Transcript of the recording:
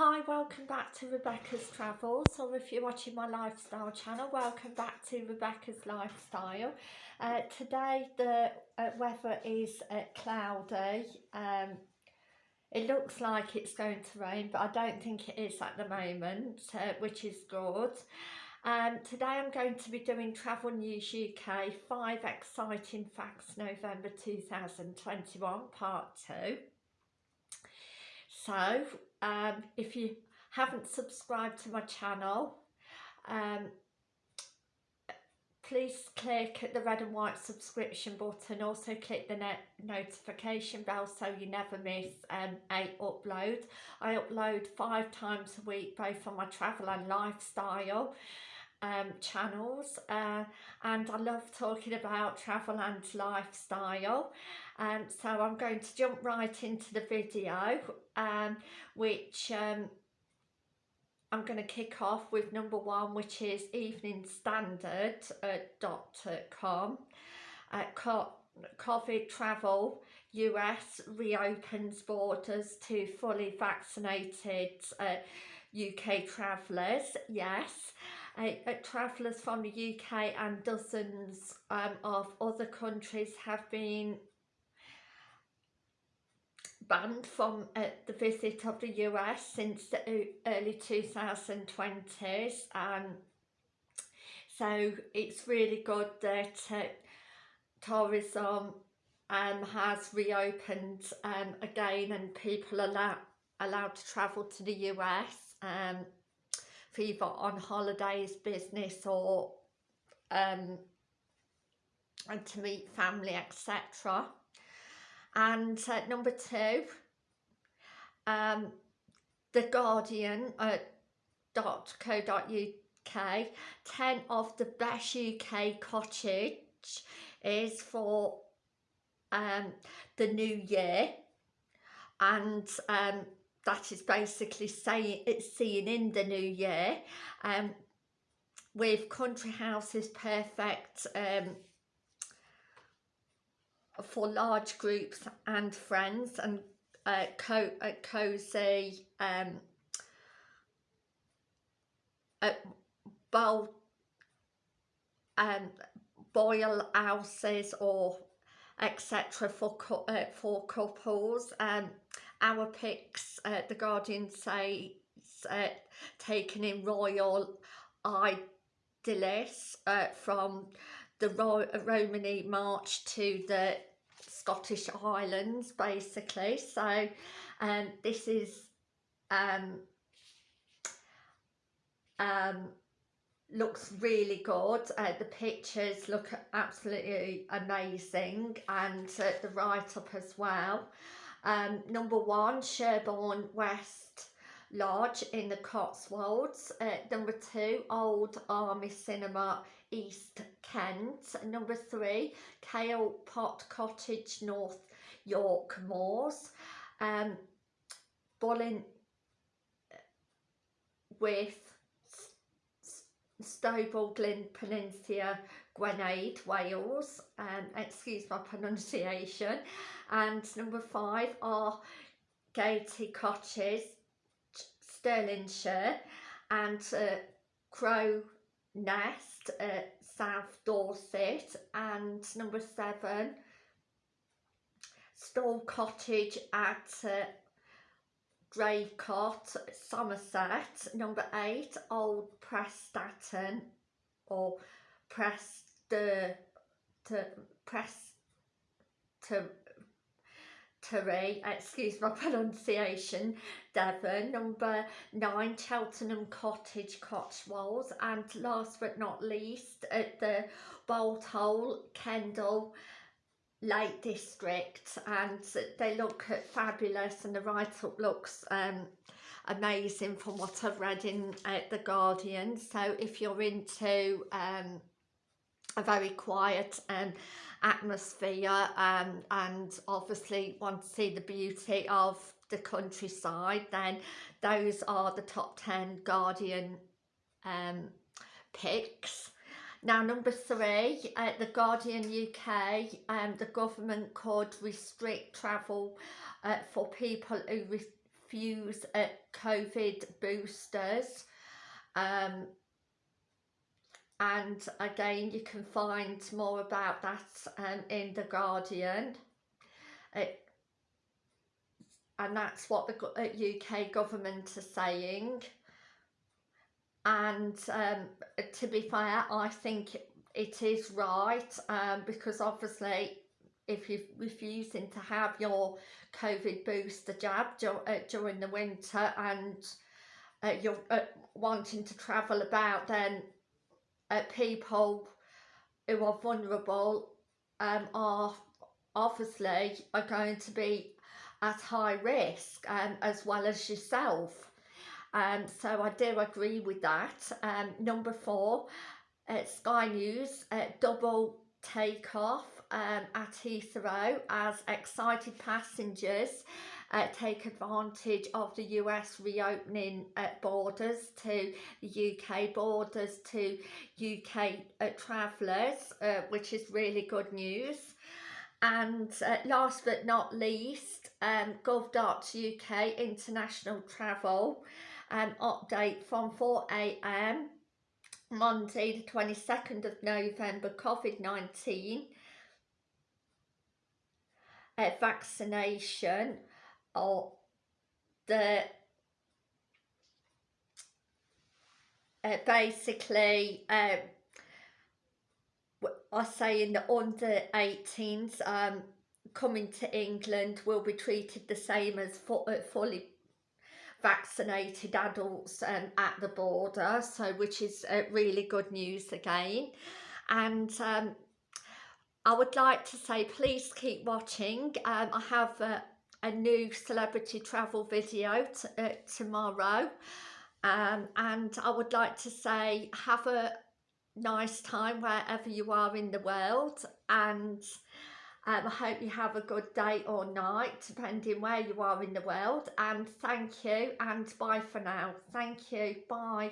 Hi, welcome back to Rebecca's Travels, or if you're watching my lifestyle channel, welcome back to Rebecca's Lifestyle. Uh, today the uh, weather is uh, cloudy. Um, it looks like it's going to rain, but I don't think it is at the moment, uh, which is good. Um, today I'm going to be doing Travel News UK 5 Exciting Facts November 2021 Part 2. So um, if you haven't subscribed to my channel um, please click the red and white subscription button. Also click the notification bell so you never miss um, a upload. I upload five times a week both on my travel and lifestyle um, channels uh, and I love talking about travel and lifestyle. Um, so I'm going to jump right into the video um, which um, I'm going to kick off with number one which is eveningstandard.com uh, COVID travel US reopens borders to fully vaccinated uh, UK travellers yes travellers from the UK and dozens um, of other countries have been banned from uh, the visit of the US since the early 2020s um, so it's really good that uh, tourism um, has reopened um, again and people are allowed to travel to the US um, either on holidays, business or um, and to meet family etc and uh, number two um, the guardian dot co dot uk 10 of the best uk cottage is for um, the new year. And um, that is basically saying it's seeing in the new year. Um, with country houses perfect um, for large groups and friends and uh, co uh, cozy um, uh, bowl um, boil houses or etc for uh, for couples. Um our picks uh, the guardian says uh, taken in royal idyllis uh, from the Ro Romney Marsh to the Scottish Islands basically. So um, this is um, um, looks really good. Uh, the pictures look absolutely amazing and uh, the write-up as well um, number one Sherborne West Lodge in the Cotswolds uh, number two Old Army Cinema East Kent. Number three, Kale Pot Cottage, North York Moors. Um, Bolin with Stoball Glyn Peninsula, Gwenade, Wales. Um, excuse my pronunciation. And number five are Gaiety Cottage, Stirlingshire. And uh, Crow Nest at South Dorset and number seven Stall Cottage at uh, Draycott, Somerset. Number eight, Old Prestatyn or Prester to Press to Terry, excuse my pronunciation, Devon, number nine, Cheltenham Cottage, Cotswolds, and last but not least, at the Bolt Hole, Kendal, Lake District, and they look fabulous, and the write-up looks um, amazing from what I've read in uh, The Guardian, so if you're into um, a very quiet and atmosphere um, and obviously want to see the beauty of the countryside then those are the top 10 Guardian um, picks. Now number three, uh, the Guardian UK, um, the government could restrict travel uh, for people who refuse a COVID boosters um, and again you can find more about that um, in The Guardian. It, and that's what the UK uh, government are saying. And um, to be fair I think it is right um, because obviously if you're refusing to have your COVID booster jab uh, during the winter and uh, you're uh, wanting to travel about then uh, people who are vulnerable um, are obviously are going to be at high risk um, as well as yourself. Um, so I do agree with that. Um, number four uh, Sky News uh, double takeoff um, at Heathrow as excited passengers uh, take advantage of the US reopening uh, borders to the UK borders to UK uh, travellers, uh, which is really good news. And uh, last but not least, um, gov.uk international travel um, update from 4am Monday the 22nd of November COVID-19 uh, vaccination or the uh, basically um, I say in the under 18s um, coming to England will be treated the same as uh, fully vaccinated adults um, at the border so which is uh, really good news again. And um, I would like to say please keep watching. Um, I have uh, a new celebrity travel video uh, tomorrow. Um, and I would like to say have a nice time wherever you are in the world. And um, I hope you have a good day or night depending where you are in the world. And thank you and bye for now. Thank you. Bye